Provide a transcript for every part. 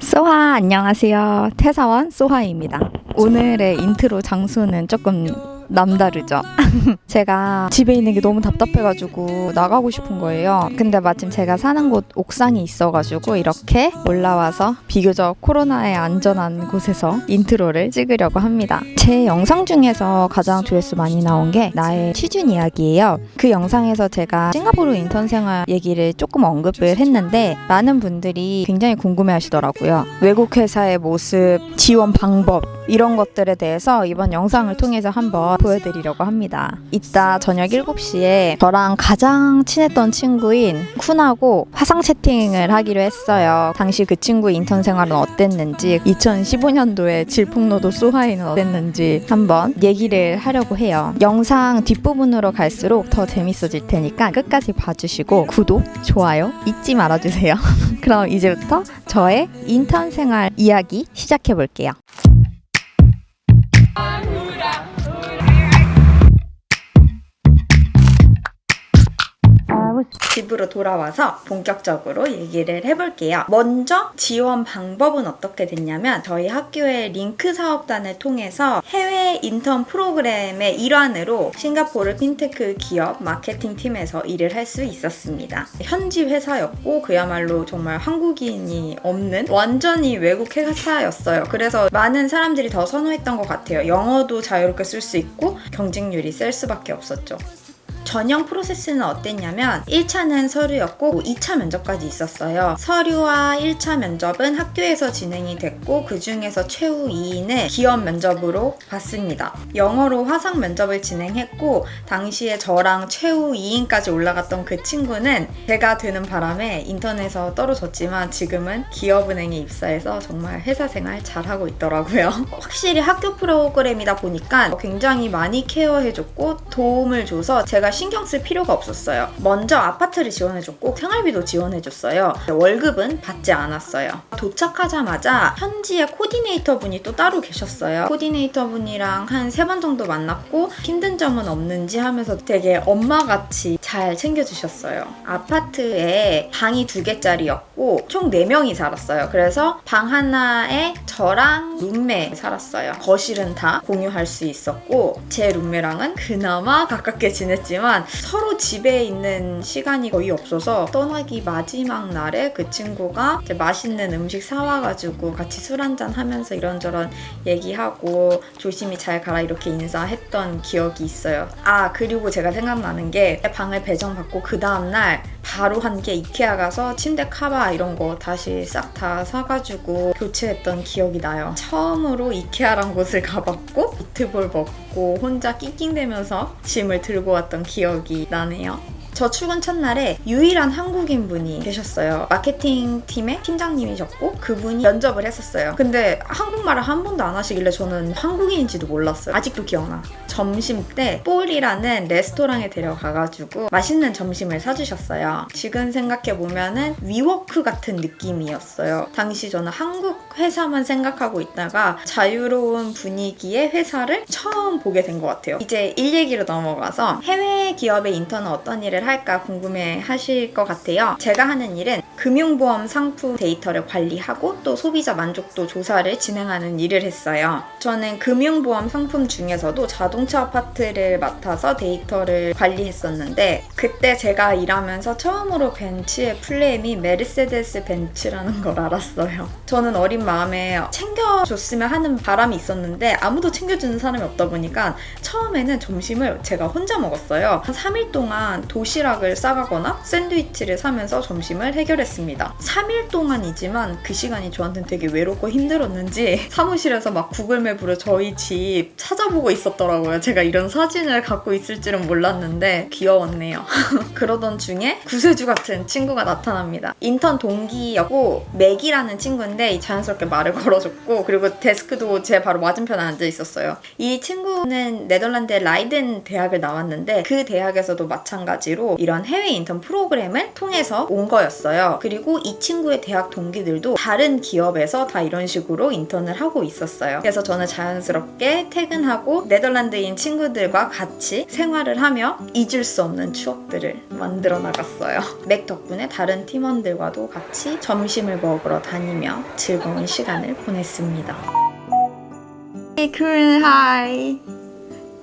소하 안녕하세요. 퇴사원 소하입니다. 오늘의 인트로 장소는 조금 남다르죠. 제가 집에 있는 게 너무 답답해가지고 나가고 싶은 거예요. 근데 마침 제가 사는 곳 옥상이 있어가지고 이렇게 올라와서 비교적 코로나에 안전한 곳에서 intro를 찍으려고 합니다. 제 영상 중에서 가장 조회수 많이 나온 게 나의 취준 이야기예요. 그 영상에서 제가 싱가포르 인턴 생활 얘기를 조금 언급을 했는데 많은 분들이 굉장히 궁금해 하시더라고요. 외국 회사의 모습, 지원 방법 이런 것들에 대해서 이번 영상을 통해서 한번 보여드리려고 합니다. 이따 저녁 7시에 저랑 가장 친했던 친구인 쿤하고 화상 채팅을 하기로 했어요. 당시 그 친구 인턴 생활은 어땠는지 2015년도에 질풍노도 소하이는 어땠는지 한번 얘기를 하려고 해요. 영상 뒷부분으로 갈수록 더 재밌어질 테니까 끝까지 봐주시고 구독, 좋아요 잊지 말아주세요. 그럼 이제부터 저의 인턴 생활 이야기 시작해 볼게요. 집으로 돌아와서 본격적으로 얘기를 해볼게요. 먼저 지원 방법은 어떻게 됐냐면 저희 학교의 LINC 사업단을 통해서 해외 인턴 프로그램의 일환으로 싱가포르 핀테크 기업 마케팅 팀에서 일을 할 수 있었습니다. 현지 회사였고 그야말로 정말 한국인이 없는 완전히 외국 회사였어요. 그래서 많은 사람들이 더 선호했던 것 같아요. 영어도 자유롭게 쓸 수 있고 경쟁률이 셀 수밖에 없었죠. 전형 프로세스는 어땠냐면 1차는 서류였고 2차 면접까지 있었어요. 서류와 1차 면접은 학교에서 진행이 됐고 그 중에서 최후 2인을 기업 면접으로 봤습니다. 영어로 화상 면접을 진행했고 당시에 저랑 최후 2인까지 올라갔던 그 친구는 제가 드는 바람에 인턴에서 떨어졌지만 지금은 기업은행에 입사해서 정말 회사 생활 잘하고 있더라고요. 확실히 학교 프로그램이다 보니까 굉장히 많이 케어해줬고 도움을 줘서 제가 신경 쓸 필요가 없었어요. 먼저 아파트를 지원해줬고 생활비도 지원해줬어요. 월급은 받지 않았어요. 도착하자마자 현지의 코디네이터 분이 또 따로 계셨어요. 코디네이터 분이랑 한 세 번 정도 만났고 힘든 점은 없는지 하면서 되게 엄마같이 잘 챙겨주셨어요. 아파트에 방이 두 개짜리였고 총 4명이 살았어요. 그래서 방 하나에 저랑 룸메 살았어요. 거실은 다 공유할 수 있었고 제 룸메랑은 그나마 가깝게 지냈지만 서로 집에 있는 시간이 거의 없어서 떠나기 마지막 날에 그 친구가 맛있는 음식 사와가지고 같이 술 한잔 하면서 이런저런 얘기하고 조심히 잘 가라 이렇게 인사했던 기억이 있어요. 아 그리고 제가 생각나는 게 방을 배정받고 그 다음날 바로 한 게 이케아 가서 침대 카바 이런 거 다시 싹 다 사가지고 교체했던 기억이 나요. 처음으로 이케아란 곳을 가봤고 미트볼 먹고 혼자 낑낑대면서 짐을 들고 왔던 기억이 나네요. 저 출근 첫날에 유일한 한국인 분이 계셨어요. 마케팅 팀의 팀장님이셨고 그분이 면접을 했었어요. 근데 한국말을 한 번도 안 하시길래 저는 한국인인지도 몰랐어요. 아직도 기억나. 점심 때 볼이라는 레스토랑에 데려가가지고 맛있는 점심을 사주셨어요. 지금 생각해보면은 위워크 같은 느낌이었어요. 당시 저는 한국 회사만 생각하고 있다가 자유로운 분위기의 회사를 처음 보게 된 것 같아요. 이제 일 얘기로 넘어가서 해외 기업의 인턴은 어떤 일을 할까 궁금해 하실 것 같아요. 제가 하는 일은 금융보험 상품 데이터를 관리하고 또 소비자 만족도 조사를 진행하는 일을 했어요. 저는 금융보험 상품 중에서도 자동차 파트를 맡아서 데이터를 관리했었는데 그때 제가 일하면서 처음으로 벤츠의 full name이 메르세데스 벤츠라는 걸 알았어요. 저는 어린 마음에 챙겨줬으면 하는 바람이 있었는데 아무도 챙겨주는 사람이 없다 보니까 처음에는 점심을 제가 혼자 먹었어요. 한 3일 동안 도시락을 싸가거나 샌드위치를 사면서 점심을 해결했습니다. 3일 동안이지만 그 시간이 저한테는 되게 외롭고 힘들었는지 사무실에서 막 구글맵으로 저희 집 찾아보고 있었더라고요. 제가 이런 사진을 갖고 있을 줄은 몰랐는데 귀여웠네요. 그러던 중에 구세주 같은 친구가 나타납니다. 인턴 동기였고 맥이라는 친구인데 자연스럽게 말을 걸어줬고 그리고 데스크도 제 바로 맞은편에 앉아 있었어요. 이 친구는 네덜란드의 라이덴 대학을 나왔는데 그 대학에서도 마찬가지로 계기로 이런 해외 인턴 프로그램을 통해서 온 거였어요. 그리고 이 친구의 대학 동기들도 다른 기업에서 다 이런 식으로 인턴을 하고 있었어요. 그래서 저는 자연스럽게 퇴근하고 네덜란드인 친구들과 같이 생활을 하며 잊을 수 없는 추억들을 만들어 나갔어요. 맥 덕분에 다른 팀원들과도 같이 점심을 먹으러 다니며 즐거운 시간을 보냈습니다. Hey, Kun, hi.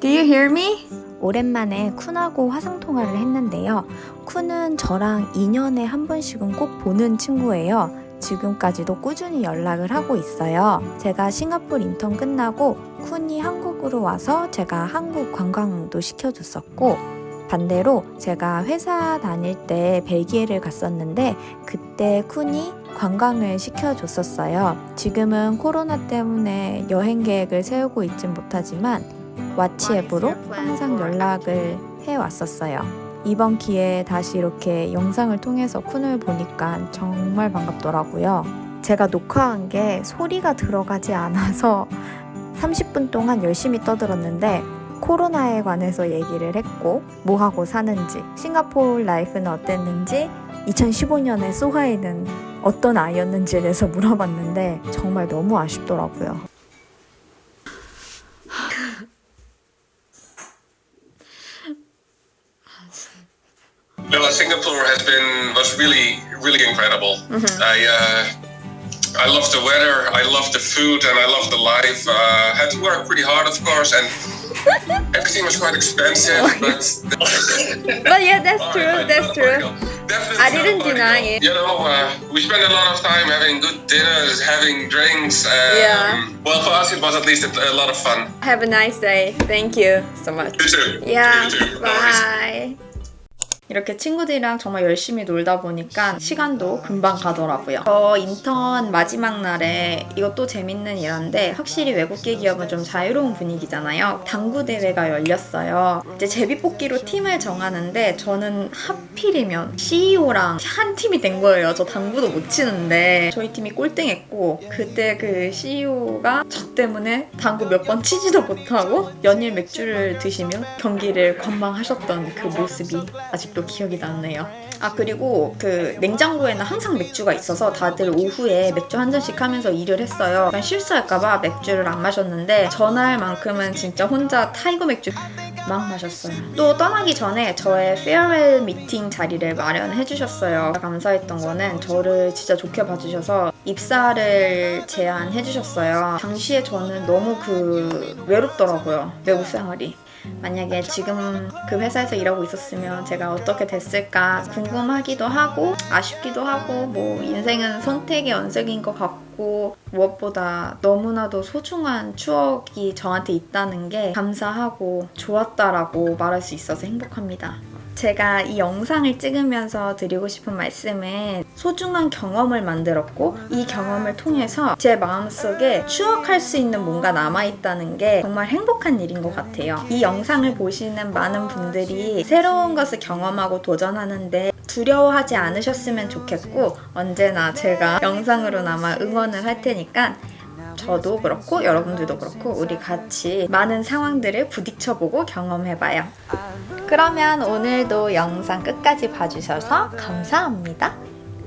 Do you hear me? 오랜만에 쿤하고 화상통화를 했는데요. 쿤은 저랑 2년에 한 번씩은 꼭 보는 친구예요. 지금까지도 꾸준히 연락을 하고 있어요. 제가 싱가포르 인턴 끝나고 쿤이 한국으로 와서 제가 한국 관광도 시켜줬었고 반대로 제가 회사 다닐 때 벨기에를 갔었는데 그때 쿤이 관광을 시켜줬었어요. 지금은 코로나 때문에 여행 계획을 세우고 있진 못하지만 와치 앱으로 항상 연락을 해왔었어요. 이번 기회에 다시 이렇게 영상을 통해서 쿤을 보니까 정말 반갑더라고요. 제가 녹화한 게 소리가 들어가지 않아서 30분 동안 열심히 떠들었는데 코로나에 관해서 얘기를 했고 뭐 하고 사는지 싱가포르 라이프는 어땠는지 2015년에 소하이는 어떤 아이였는지에 대해서 물어봤는데 정말 너무 아쉽더라고요. Really really incredible. I uh, I love the weather, I love the food, and I love the life. Uh, had to work pretty hard, of course, and everything was quite expensive. But But yeah, that's true. right, That's true. Definitely I didn't deny it. You know, uh, we spent a lot of time having good dinners, having drinks. Um, Yeah. Well, for us, it was at least a, a lot of fun. Have a nice day. Thank you so much. You too. Yeah. You too. Worries. Bye. 이렇게 친구들이랑 정말 열심히 놀다 보니까 시간도 금방 가더라고요. 저 인턴 마지막 날에 이것도 재밌는 일인데 확실히 외국계 기업은 좀 자유로운 분위기잖아요. 당구 대회가 열렸어요. 이제 제비뽑기로 팀을 정하는데 저는 하필이면 CEO랑 한 팀이 된 거예요. 저 당구도 못 치는데 저희 팀이 꼴등했고 그때 그 CEO가 저 때문에 당구 몇 번 치지도 못하고 연일 맥주를 드시며 경기를 관망하셨던 그 모습이 아직도 기억이 나네요. 아 그리고 그 냉장고에는 항상 맥주가 있어서 다들 오후에 맥주 한 잔씩 하면서 일을 했어요. 실수할까봐 맥주를 안 마셨는데 전날만큼은 진짜 혼자 타이거 맥주 막 마셨어요. 또 떠나기 전에 저의 farewell 미팅 자리를 마련해 주셨어요. 감사했던 거는 저를 진짜 좋게 봐주셔서 입사를 제안해 주셨어요. 당시에 저는 너무 그 외롭더라고요. 외국 생활이. 만약에 지금 그 회사에서 일하고 있었으면 제가 어떻게 됐을까 궁금하기도 하고 아쉽기도 하고 뭐 인생은 선택의 연속인 것 같고 무엇보다 너무나도 소중한 추억이 저한테 있다는 게 감사하고 좋았다라고 말할 수 있어서 행복합니다. 제가 이 영상을 찍으면서 드리고 싶은 말씀은 소중한 경험을 만들었고 이 경험을 통해서 제 마음속에 추억할 수 있는 뭔가 남아있다는 게 정말 행복한 일인 것 같아요. 이 영상을 보시는 많은 분들이 새로운 것을 경험하고 도전하는데 두려워하지 않으셨으면 좋겠고 언제나 제가 영상으로나마 응원을 할 테니까 저도 그렇고 여러분들도 그렇고 우리 같이 많은 상황들을 부딪혀보고 경험해봐요. 그러면 오늘도 영상 끝까지 봐주셔서 감사합니다.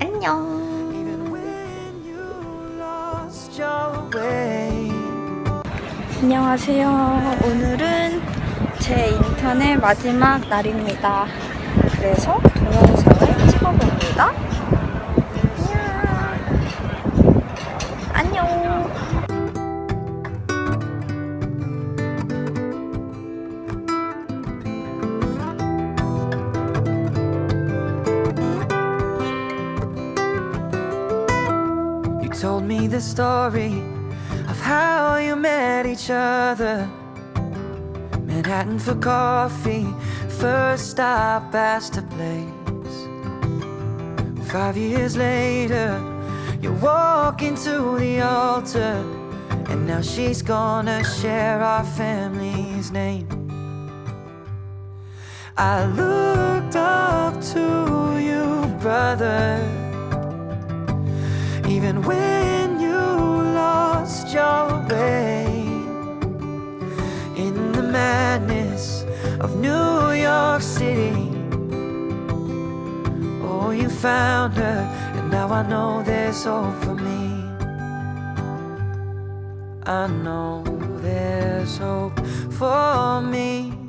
안녕. 안녕하세요. 오늘은 제 인턴의 마지막 날입니다. 그래서 동영상을 찍어봅니다. 안녕. 안녕. You told me the story of how you met each other. Manhattan for coffee, first stop Astor Place. Five years later, you walk into the altar, and now she's gonna share our family's name. I looked up to you, brother. Even when you lost your way in the madness of New you found her, and now I know there's hope for me. I know there's hope for me.